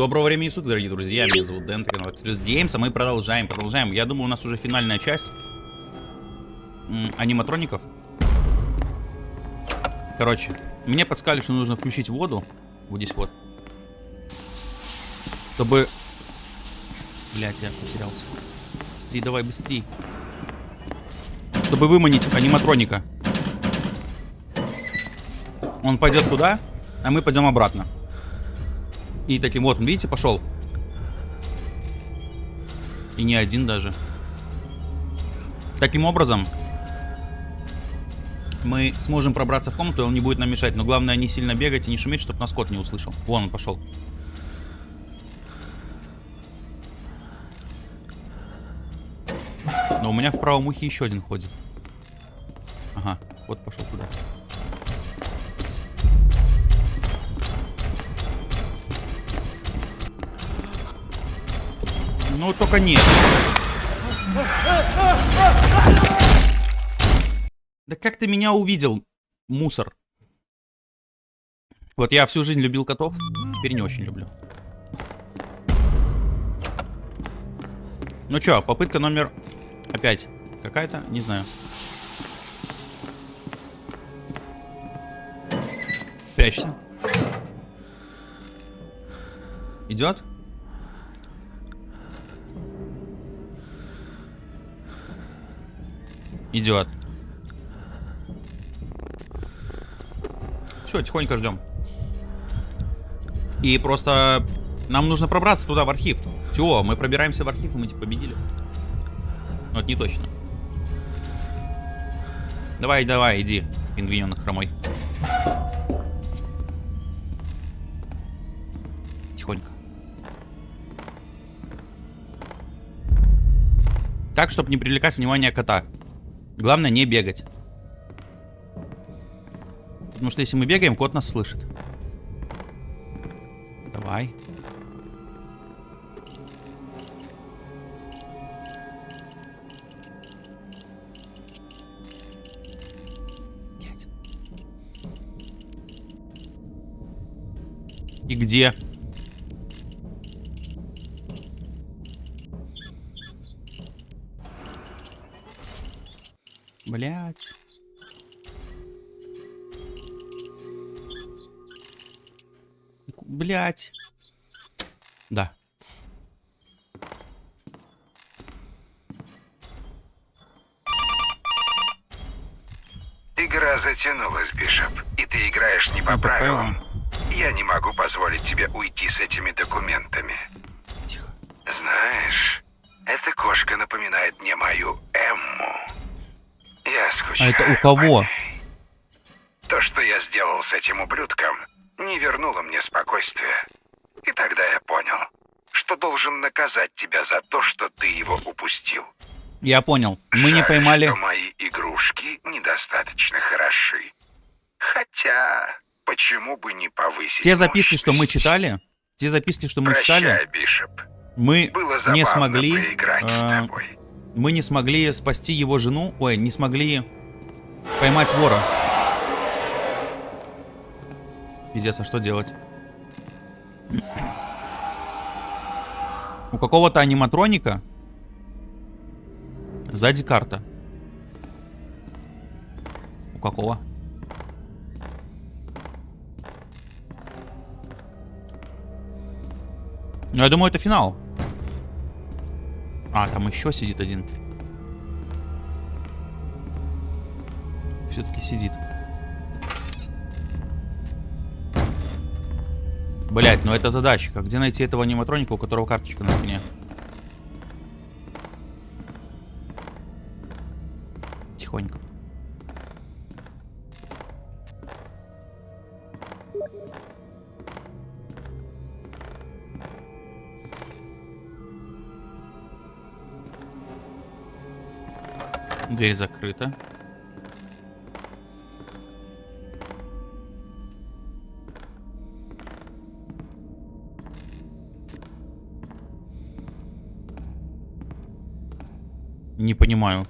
Доброго времени суток, дорогие друзья. Меня зовут Дэн, канал Активист Геймс, а мы продолжаем, продолжаем. Я думаю, у нас уже финальная часть аниматроников. Короче, мне подсказали, что нужно включить воду. Вот здесь вот. Чтобы... Блять, я потерялся. Быстрее, давай, быстрее. Чтобы выманить аниматроника. Он пойдет туда, а мы пойдем обратно. И таким вот, видите, пошел. И не один даже. Таким образом, мы сможем пробраться в комнату, и он не будет нам мешать. Но главное не сильно бегать и не шуметь, чтобы нас кот не услышал. Вон он пошел. Но у меня в правом ухе еще один ходит. Ага, вот пошел туда. Ну, только нет. Да как ты меня увидел, мусор? Вот я всю жизнь любил котов, теперь не очень люблю. Ну чё, попытка номер... Опять. Какая-то? Не знаю. Прячься. Идет? Идет. Все, тихонько ждем. И просто нам нужно пробраться туда, в архив. Все, мы пробираемся в архив, и мы типа победили. Но это не точно. Давай, давай, иди, пингвиненок хромой. Тихонько. Так, чтобы не привлекать внимание кота. Главное не бегать. Потому что если мы бегаем, кот нас слышит. Давай. И где? Блять. Блять. Да. Игра затянулась, Бишоп, и ты играешь не по по правилам. Я не могу позволить тебе уйти с этими документами. Тихо. Знаешь, эта кошка напоминает мне мою А это у кого? То, что я сделал с этим ублюдком, не вернуло мне спокойствия. И тогда я понял, что должен наказать тебя за то, что ты его упустил. Я понял. Мы не Жаль, поймали... что мои игрушки недостаточно хороши. Хотя, почему бы не повысить Те записки, что мы мощность? читали, те записки, что мы Прощай, читали, Бишоп. мы Было не смогли... поиграть с э, тобой. Мы не смогли спасти его жену. Ой, не смогли поймать вора. Пиздец, а что делать? У какого-то аниматроника сзади карта. У какого? Ну, я думаю, это финал. А, там еще сидит один. Все-таки сидит. Блять, ну это задачка. Где найти этого аниматроника, у которого карточка на спине? Тихонько. Дверь закрыта. Не понимаю.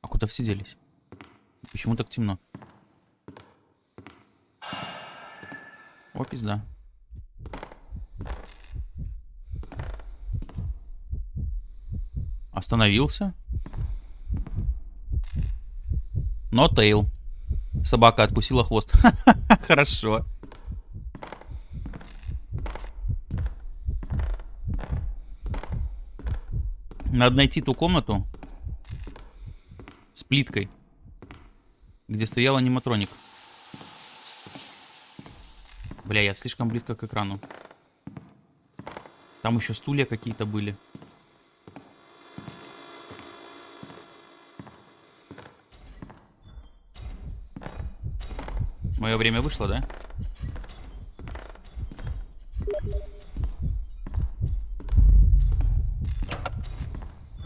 А куда все делись? Почему так темно? О, пизда. Остановился. Но тейл. Собака откусила хвост. Хорошо. Надо найти ту комнату с плиткой, где стоял аниматроник. Бля, я слишком близко к экрану. Там еще стулья какие-то были. Мое время вышло, да?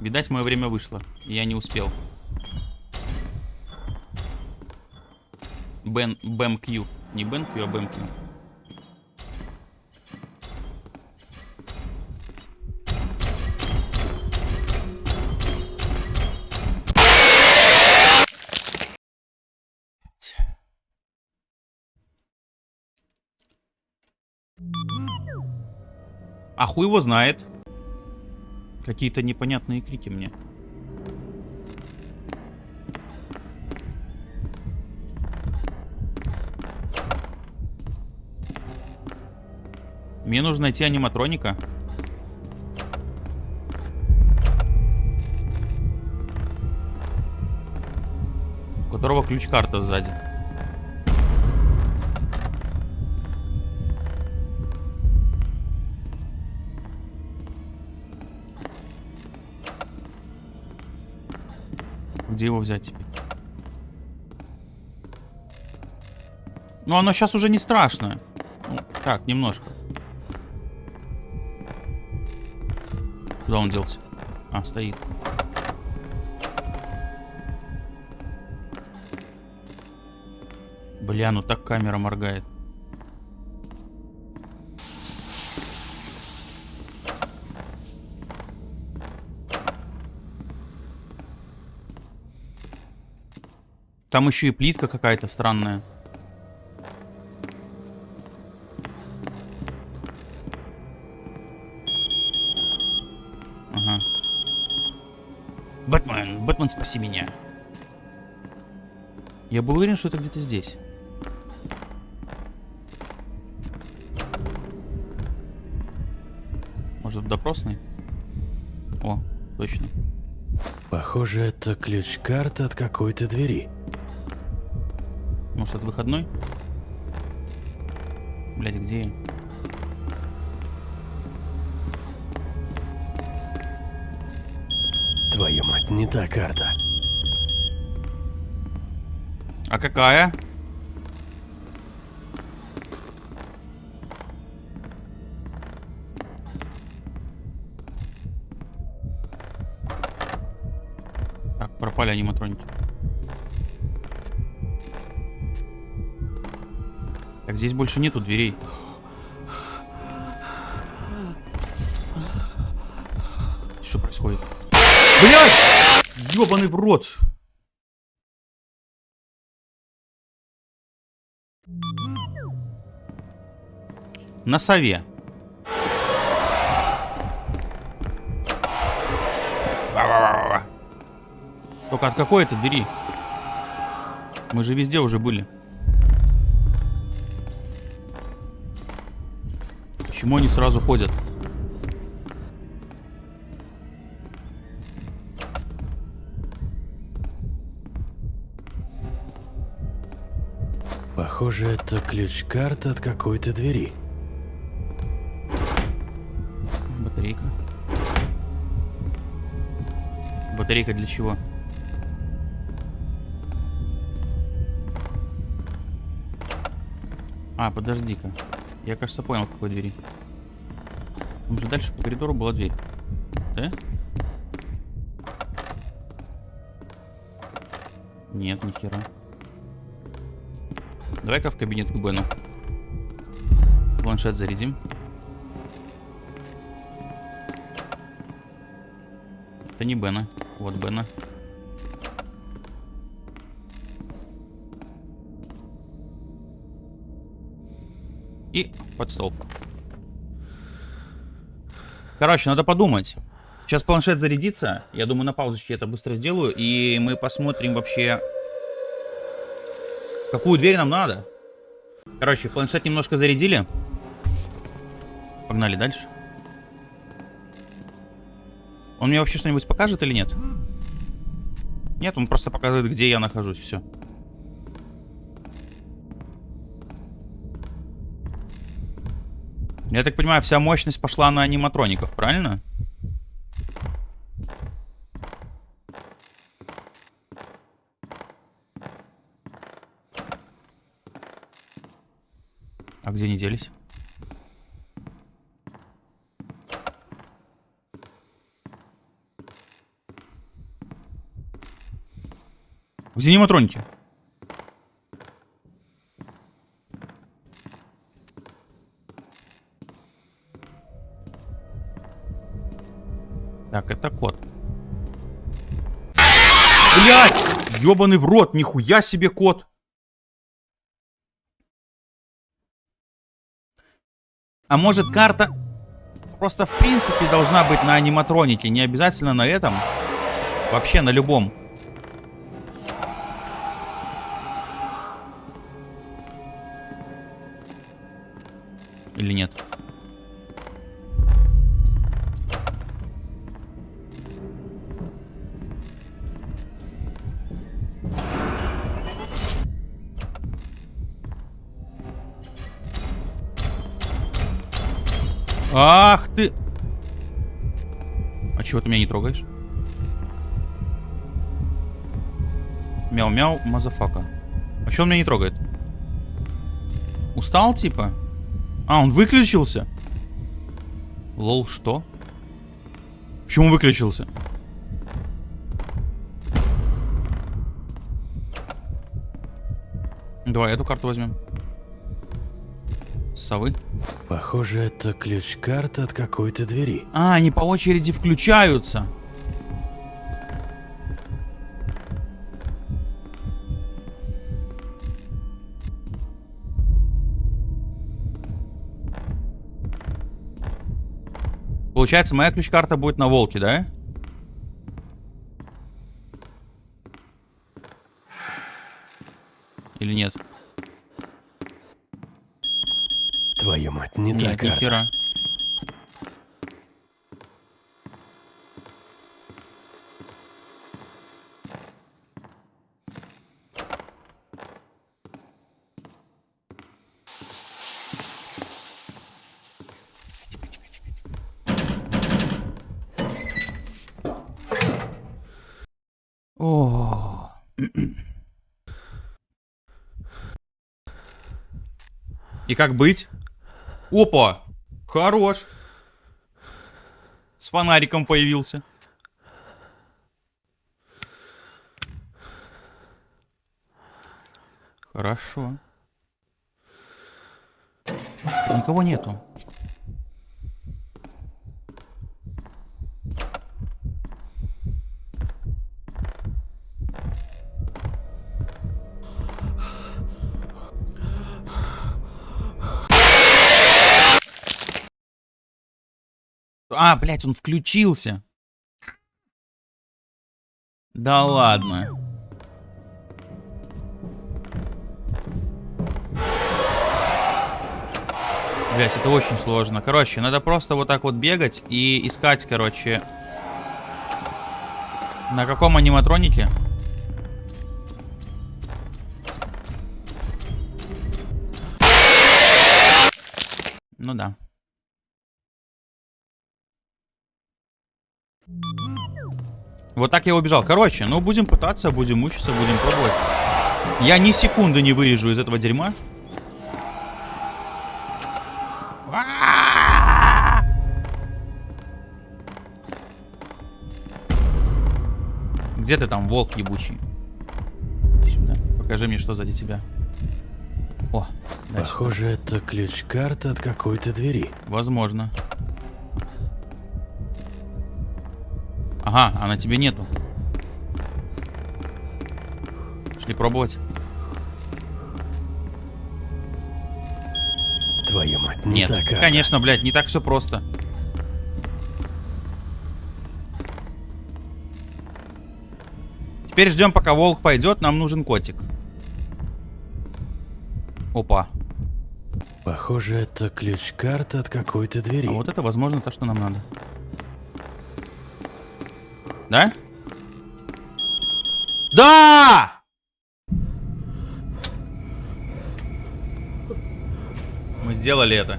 Видать, мое время вышло. Я не успел. Бен, Бэм Кью. Не Бен Кью, а Бэм. А хуй его знает. Какие-то непонятные крики мне. Мне нужно найти аниматроника. У которого ключ-карта сзади. Где его взять теперь? Ну, оно сейчас уже не страшное. Ну, так, немножко. Куда он делся? А, стоит. Бля, ну так камера моргает. Там еще и плитка какая-то странная. Ага. Бэтмен, Бэтмен, спаси меня. Я был уверен, что это где-то здесь. Может, допросный? О, точно. Похоже, это ключ-карта от какой-то двери. Может, от выходной? Блять, где я? Твою мать, не та карта. А какая? Так, пропали аниматроники. Так, здесь больше нету дверей. Что происходит? Блять! Ёбаный в рот! На сове. Только от какой это двери? Мы же везде уже были. Почему они сразу ходят? Похоже, это ключ-карта от какой-то двери. Батарейка. Батарейка для чего? А, подожди-ка. Я, кажется, понял, какой двери. Там же дальше по коридору была дверь. Да? Нет, ни хера. Давай-ка в кабинет к Бену. Планшет зарядим. Это не Бена. Вот Бена. И под стол. Короче, надо подумать. Сейчас планшет зарядится. Я думаю, на паузочке это быстро сделаю. И мы посмотрим вообще, какую дверь нам надо. Короче, планшет немножко зарядили. Погнали дальше. Он мне вообще что-нибудь покажет или нет? Нет, он просто показывает, где я нахожусь. Все. Я так понимаю, вся мощность пошла на аниматроников, правильно? А где они делись? Где аниматроники? Так, это кот. Блять! Ёбаный в рот, нихуя себе кот. А может карта просто в принципе должна быть на аниматронике, не обязательно на этом. Вообще на любом. Или нет? Ах ты! А чего ты меня не трогаешь? Мяу-мяу, motherfucka. А чего он меня не трогает? Устал, типа? А, он выключился? LOL, что? Почему выключился? Давай эту карту возьмем. Совы. Похоже, это ключ-карта от какой-то двери. А, они по очереди включаются. Получается, моя ключ-карта будет на волке, да? Или нет? Твою мать, не та Нет, ни карта. хера. О. И как быть? Опа! Хорош! С фонариком появился. Хорошо. Никого нету. А, блядь, он включился. Да ладно. Блять, это очень сложно. Короче, надо просто вот так вот бегать и искать, короче. На каком аниматронике? Ну да. Вот так я убежал. Короче, ну будем пытаться, будем мучиться, будем пробовать. Я ни секунды не вырежу из этого дерьма. Где ты там, волк ебучий? Иди Сюда. Покажи мне, что сзади тебя. О, дальше. Похоже, это ключ-карта от какой-то двери. Возможно. Ага, а на тебе нету. Шли пробовать. Твою Не Нет, так, а конечно, блядь, не так все просто. Теперь ждем, пока волк пойдет, нам нужен котик. Опа. Похоже, это ключ-карта от какой-то двери. А вот это, возможно, то, что нам надо. Да? Да! Мы сделали это.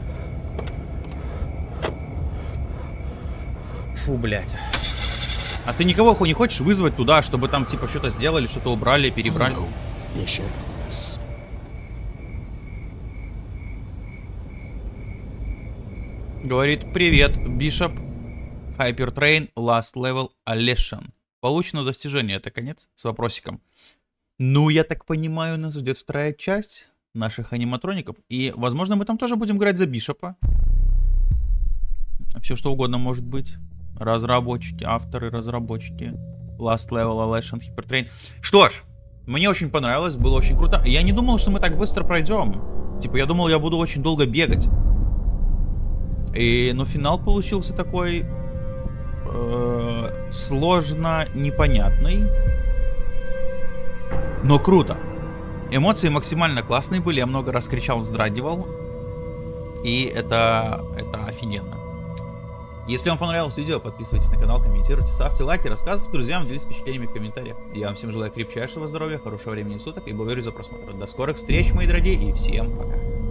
Фу, блядь. А ты никого не хочешь вызвать туда, чтобы там типа что-то сделали, что-то убрали, перебрали? Говорит, привет, Бишоп. Hypertrain Last Level Aleshan. Получено достижение, это конец? С вопросиком. Ну, я так понимаю, нас ждет вторая часть наших аниматроников. И, возможно, мы там тоже будем играть за Бишопа. Все что угодно может быть. Разработчики, авторы, разработчики. Last Level Aleshan Hypertrain. Что ж, мне очень понравилось, было очень круто. Я не думал, что мы так быстро пройдем. Типа, я думал, я буду очень долго бегать. И, но финал получился такой сложно непонятный, но круто. Эмоции максимально классные были, я много раз кричал, вздрагивал, и это, это офигенно. Если вам понравилось видео, подписывайтесь на канал, комментируйте, ставьте лайки, рассказывайте друзьям, делитесь впечатлениями в комментариях. Я вам всем желаю крепчайшего здоровья, хорошего времени суток и благодарю за просмотр. До скорых встреч, мои дорогие, и всем пока.